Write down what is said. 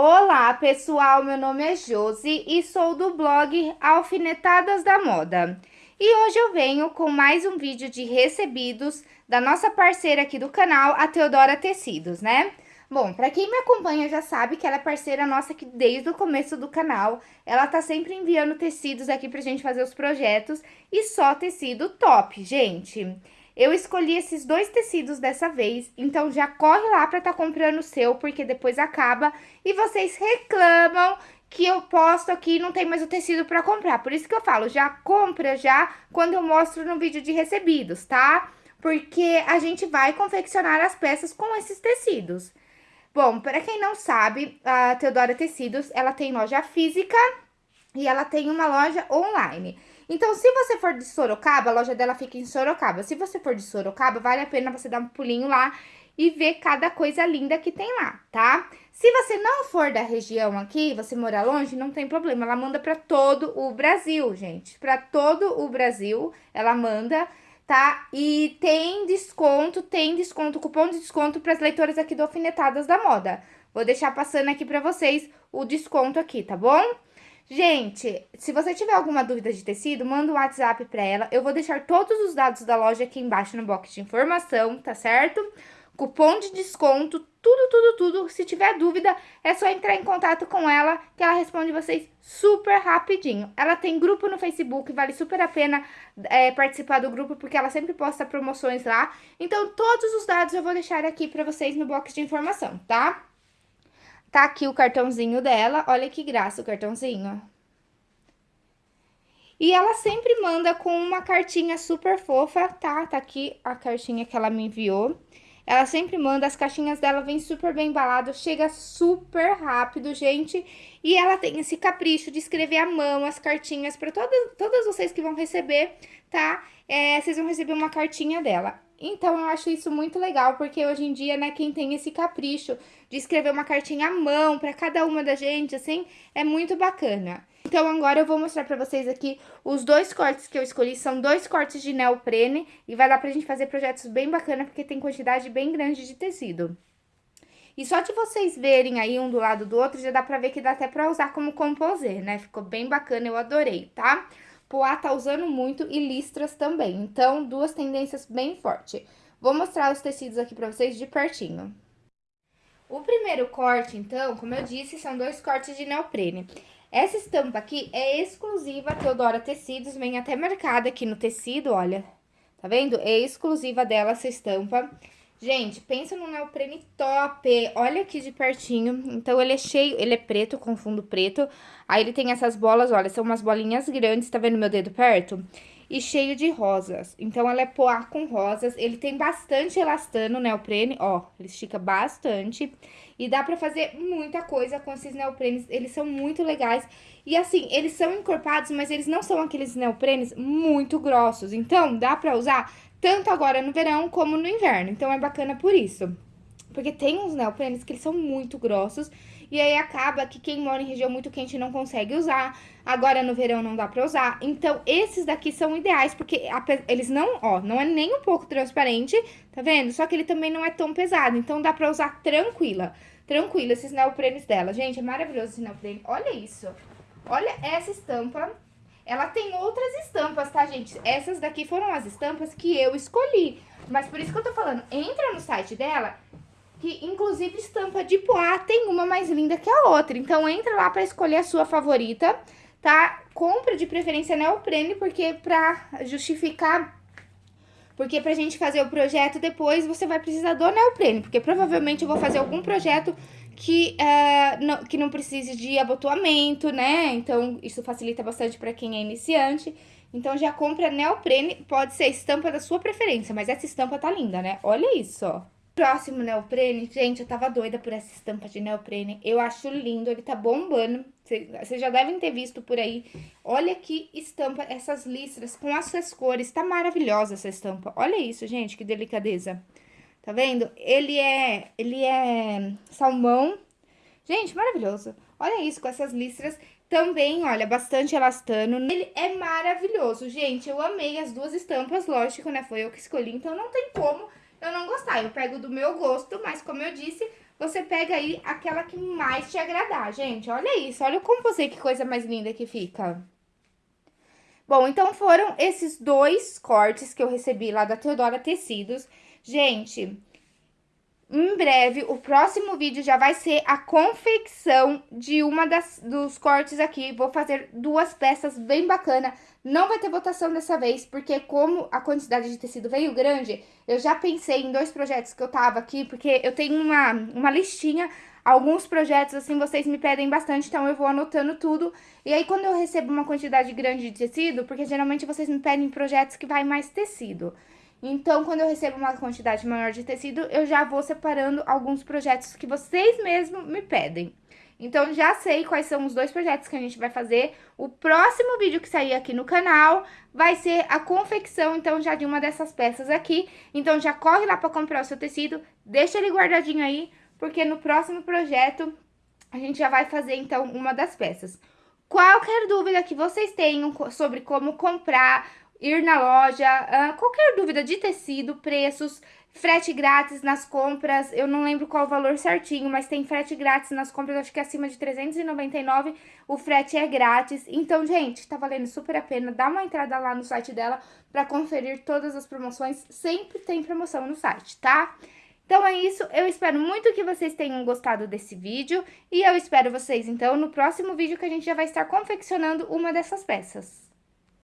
Olá pessoal, meu nome é Josi e sou do blog Alfinetadas da Moda. E hoje eu venho com mais um vídeo de recebidos da nossa parceira aqui do canal, a Teodora Tecidos, né? Bom, para quem me acompanha já sabe que ela é parceira nossa aqui desde o começo do canal. Ela tá sempre enviando tecidos aqui pra gente fazer os projetos e só tecido top, gente. Eu escolhi esses dois tecidos dessa vez, então já corre lá pra tá comprando o seu, porque depois acaba e vocês reclamam que eu posto aqui e não tem mais o tecido pra comprar. Por isso que eu falo, já compra já quando eu mostro no vídeo de recebidos, tá? Porque a gente vai confeccionar as peças com esses tecidos. Bom, para quem não sabe, a Teodora Tecidos, ela tem loja física e ela tem uma loja online. Então, se você for de Sorocaba, a loja dela fica em Sorocaba. Se você for de Sorocaba, vale a pena você dar um pulinho lá e ver cada coisa linda que tem lá, tá? Se você não for da região aqui, você mora longe, não tem problema. Ela manda para todo o Brasil, gente. Para todo o Brasil, ela manda, tá? E tem desconto, tem desconto, cupom de desconto para as leitoras aqui do Alfinetadas da Moda. Vou deixar passando aqui para vocês o desconto aqui, tá bom? Gente, se você tiver alguma dúvida de tecido, manda um WhatsApp para ela. Eu vou deixar todos os dados da loja aqui embaixo no box de informação, tá certo? Cupom de desconto, tudo, tudo, tudo. Se tiver dúvida, é só entrar em contato com ela, que ela responde vocês super rapidinho. Ela tem grupo no Facebook, vale super a pena é, participar do grupo, porque ela sempre posta promoções lá. Então, todos os dados eu vou deixar aqui para vocês no box de informação, tá? Tá aqui o cartãozinho dela, olha que graça o cartãozinho. E ela sempre manda com uma cartinha super fofa, tá? Tá aqui a cartinha que ela me enviou. Ela sempre manda, as caixinhas dela vem super bem embalado, chega super rápido, gente. E ela tem esse capricho de escrever à mão as cartinhas para todas, todas vocês que vão receber, tá? É, vocês vão receber uma cartinha dela. Então, eu acho isso muito legal, porque hoje em dia, né, quem tem esse capricho de escrever uma cartinha à mão para cada uma da gente, assim, é muito bacana. Então, agora eu vou mostrar pra vocês aqui os dois cortes que eu escolhi. São dois cortes de neoprene e vai dar pra gente fazer projetos bem bacana, porque tem quantidade bem grande de tecido. E só de vocês verem aí um do lado do outro, já dá pra ver que dá até pra usar como composer, né? Ficou bem bacana, eu adorei, tá? Poá tá usando muito e listras também. Então, duas tendências bem fortes. Vou mostrar os tecidos aqui pra vocês de pertinho. O primeiro corte, então, como eu disse, são dois cortes de neoprene. Essa estampa aqui é exclusiva Teodora Tecidos, vem até marcada aqui no tecido, olha. Tá vendo? É exclusiva dela essa estampa. Gente, pensa no neoprene top. Olha aqui de pertinho. Então, ele é cheio, ele é preto, com fundo preto. Aí, ele tem essas bolas, olha, são umas bolinhas grandes, tá vendo meu dedo perto? E cheio de rosas. Então, ela é poá com rosas. Ele tem bastante elastano, neoprene, ó, ele estica bastante. E dá pra fazer muita coisa com esses neoprenes, eles são muito legais. E assim, eles são encorpados, mas eles não são aqueles neoprenes muito grossos. Então, dá pra usar tanto agora no verão como no inverno. Então, é bacana por isso. Porque tem uns neoprenes que eles são muito grossos e aí acaba que quem mora em região muito quente não consegue usar. Agora no verão não dá pra usar. Então, esses daqui são ideais, porque eles não, ó, não é nem um pouco transparente, tá vendo? Só que ele também não é tão pesado, então dá pra usar tranquila. Tranquila, esses neoprenes dela. Gente, é maravilhoso esse neoprene. Olha isso. Olha essa estampa ela tem outras estampas, tá, gente? Essas daqui foram as estampas que eu escolhi. Mas por isso que eu tô falando, entra no site dela, que inclusive estampa de poá tem uma mais linda que a outra. Então entra lá pra escolher a sua favorita, tá? Compra de preferência neoprene, porque pra justificar... Porque pra gente fazer o projeto depois, você vai precisar do neoprene. Porque provavelmente eu vou fazer algum projeto que, uh, não, que não precise de abotoamento, né? Então, isso facilita bastante para quem é iniciante. Então, já compra neoprene, pode ser estampa da sua preferência, mas essa estampa tá linda, né? Olha isso, ó. Próximo neoprene, gente, eu tava doida por essa estampa de neoprene. Eu acho lindo, ele tá bombando. Vocês já devem ter visto por aí. Olha que estampa, essas listras com essas cores. Tá maravilhosa essa estampa. Olha isso, gente, que delicadeza. Tá vendo? Ele é, ele é salmão. Gente, maravilhoso. Olha isso, com essas listras. Também, olha, bastante elastano. Ele é maravilhoso, gente. Eu amei as duas estampas, lógico, né? Foi eu que escolhi, então não tem como eu não gostar. Eu pego do meu gosto, mas como eu disse, você pega aí aquela que mais te agradar, gente. Olha isso, olha como você, que coisa mais linda que fica. Bom, então foram esses dois cortes que eu recebi lá da Teodora Tecidos. Gente, em breve, o próximo vídeo já vai ser a confecção de uma das, dos cortes aqui. Vou fazer duas peças bem bacana. Não vai ter votação dessa vez, porque como a quantidade de tecido veio grande, eu já pensei em dois projetos que eu tava aqui, porque eu tenho uma, uma listinha, alguns projetos, assim, vocês me pedem bastante, então eu vou anotando tudo. E aí, quando eu recebo uma quantidade grande de tecido, porque geralmente vocês me pedem projetos que vai mais tecido. Então, quando eu recebo uma quantidade maior de tecido, eu já vou separando alguns projetos que vocês mesmos me pedem. Então, já sei quais são os dois projetos que a gente vai fazer. O próximo vídeo que sair aqui no canal vai ser a confecção, então, já de uma dessas peças aqui. Então, já corre lá para comprar o seu tecido, deixa ele guardadinho aí, porque no próximo projeto a gente já vai fazer, então, uma das peças. Qualquer dúvida que vocês tenham sobre como comprar ir na loja, uh, qualquer dúvida de tecido, preços, frete grátis nas compras, eu não lembro qual o valor certinho, mas tem frete grátis nas compras, acho que é acima de 399, o frete é grátis. Então, gente, tá valendo super a pena, dá uma entrada lá no site dela pra conferir todas as promoções, sempre tem promoção no site, tá? Então é isso, eu espero muito que vocês tenham gostado desse vídeo e eu espero vocês, então, no próximo vídeo que a gente já vai estar confeccionando uma dessas peças.